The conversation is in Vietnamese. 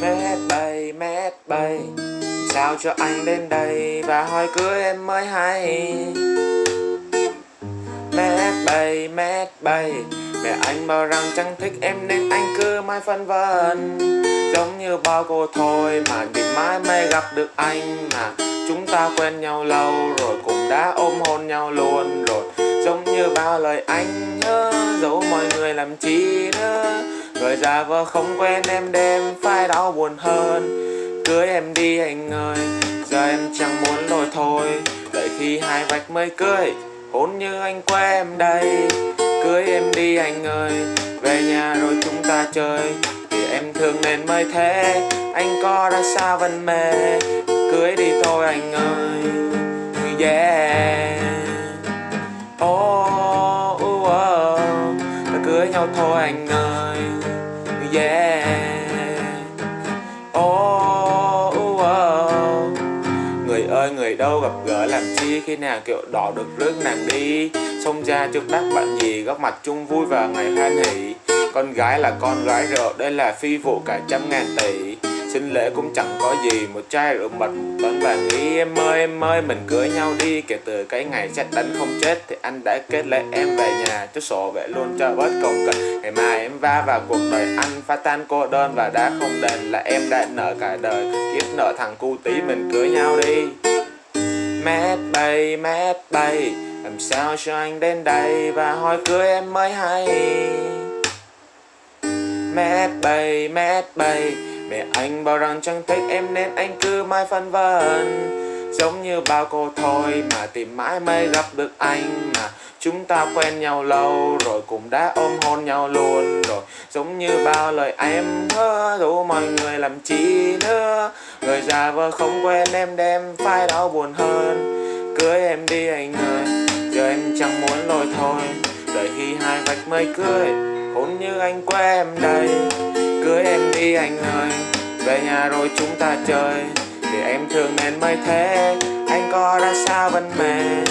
Mét bay, mét bay. Sao cho anh đến đây Và hỏi cưới em mới hay? Mét bay, mét bay. Mẹ anh bảo rằng chẳng thích em Nên anh cứ mãi phân vân. Giống như bao cô thôi Mà tìm mãi mới gặp được anh Mà. Chúng ta quen nhau lâu Rồi cũng đã ôm hôn nhau luôn Rồi. Giống như bao lời anh nhớ Giấu mọi người làm chi nữa. Người vợ không quen em đêm Phải đau buồn hơn. Cưới em đi anh ơi Giờ em chẳng muốn lôi thôi. Đợi khi hai vạch mới cưới Hôn như anh quê em đây. Cưới em đi anh ơi Về nhà rồi chúng ta chơi. Vì em thương nên mới thế Anh có ra sao vẫn mê. Cưới đi thôi anh ơi Yeah. Oh, uh, oh. Cưới nhau thôi anh ơi. Yeah. Oh, oh, oh. Người ơi người đâu gặp gỡ làm chi Khi nào kiểu đỏ được rước nàng đi? Xông ra trước đắc bạn gì Góc mặt chung vui vào ngày hoan hỷ. Con gái là con gái rượu Đây là phi vụ cả trăm ngàn tỷ xin lễ cũng chẳng có gì. Một chai rượu mật một tấn vàng ý Em ơi em ơi mình cưới nhau đi. Kể từ cái ngày chết đánh không chết Thì anh đã kết lấy em về nhà. Cho sổ vệ luôn cho bớt công cần. Ngày mai em va vào cuộc đời anh Phá tan cô đơn và đã không đền Là em đã nợ cả đời. Kiếp nợ thằng cu tí mình cưới nhau đi. Mét bay, mét bay Làm sao cho anh đến đây Và hỏi cưới em mới hay? Mét bay, mét bay Mẹ anh bảo rằng chẳng thích em nên anh cứ mãi phân vân. Giống như bao cô thôi mà tìm mãi mới gặp được anh Mà chúng ta quen nhau lâu rồi cũng đã ôm hôn nhau luôn Rồi. Giống như bao lời em hứa đủ mọi người làm chi nữa. Người già vợ không quen em đem phải đau buồn hơn. Cưới em đi anh ơi, Giờ em chẳng muốn lôi thôi. Đợi khi hai vạch mới cưới, Hôn như anh quen em đây. Cưới em đi anh ơi. Về nhà rồi chúng ta chơi. Vì em thương nên mới thế. Anh có ra sao vẫn mê